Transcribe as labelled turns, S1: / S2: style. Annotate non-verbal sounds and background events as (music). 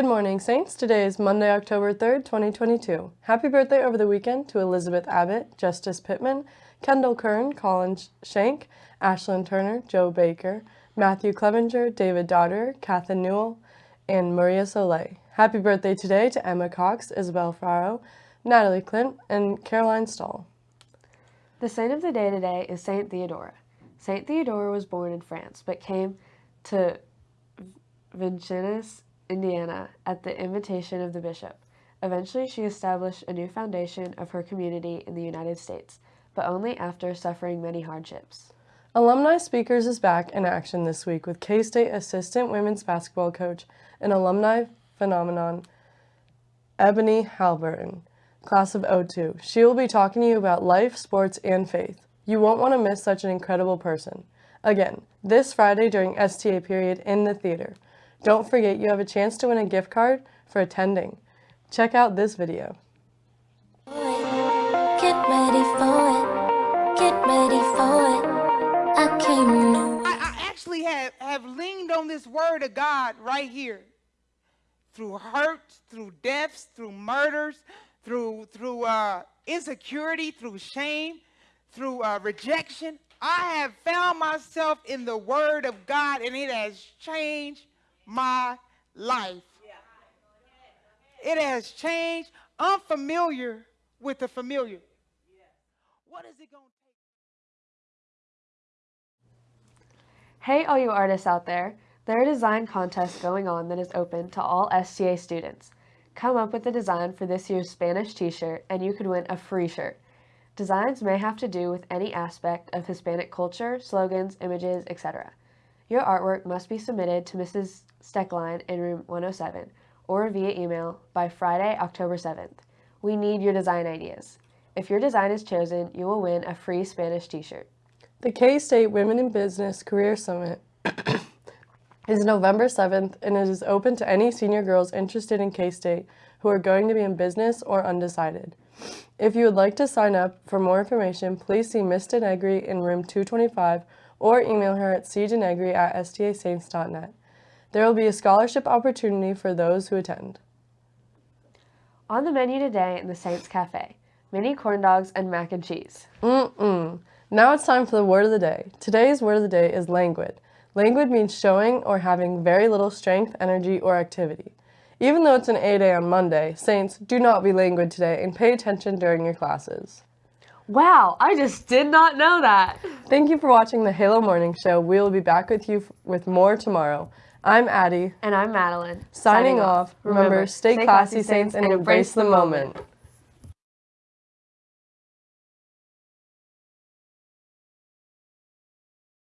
S1: Good morning, Saints. Today is Monday, October 3rd, 2022. Happy birthday over the weekend to Elizabeth Abbott, Justice Pittman, Kendall Kern, Colin Shank, Ashlyn Turner, Joe Baker, Matthew Clevenger, David Dodder, Kathleen Newell, and Maria Soleil. Happy birthday today to Emma Cox, Isabel Faro, Natalie Clint, and Caroline Stahl.
S2: The saint of the day today is Saint Theodora. Saint Theodora was born in France, but came to Vincennes, Indiana, at the invitation of the bishop. Eventually, she established a new foundation of her community in the United States, but only after suffering many hardships.
S1: Alumni Speakers is back in action this week with K-State assistant women's basketball coach and alumni phenomenon Ebony Halburton, class of 02. She will be talking to you about life, sports, and faith. You won't want to miss such an incredible person. Again, this Friday during STA period in the theater. Don't forget you have a chance to win a gift card for attending. Check out this video.
S3: Get ready for it. Get ready for it. I came to
S4: I, I actually have, have leaned on this word of God right here. Through hurt, through deaths, through murders, through, through uh, insecurity, through shame, through uh, rejection. I have found myself in the word of God and it has changed my life. It has changed unfamiliar with the familiar. What is it going to take?
S2: Hey, all you artists out there, there are design contests going on that is open to all STA students. Come up with a design for this year's Spanish t-shirt and you could win a free shirt. Designs may have to do with any aspect of Hispanic culture, slogans, images, etc. Your artwork must be submitted to Mrs. Steckline in room 107 or via email by Friday, October 7th. We need your design ideas. If your design is chosen, you will win a free Spanish t-shirt.
S1: The K-State Women in Business Career Summit (coughs) is November 7th and it is open to any senior girls interested in K-State who are going to be in business or undecided. If you would like to sign up for more information, please see Miss Denegri in room 225 or email her at cdenegri at stasaints.net. There will be a scholarship opportunity for those who attend.
S2: On the menu today in the Saints Cafe, mini corn dogs and mac and cheese.
S1: Mm-mm. Now it's time for the word of the day. Today's word of the day is languid. Languid means showing or having very little strength, energy, or activity. Even though it's an A-day on Monday, Saints, do not be languid today and pay attention during your classes.
S2: Wow, I just did not know that.
S1: Thank you for watching the Halo Morning Show. We will be back with you with more tomorrow. I'm Addie.
S2: And I'm Madeline.
S1: Signing, off. Remember, stay classy, Saints, and embrace the moment.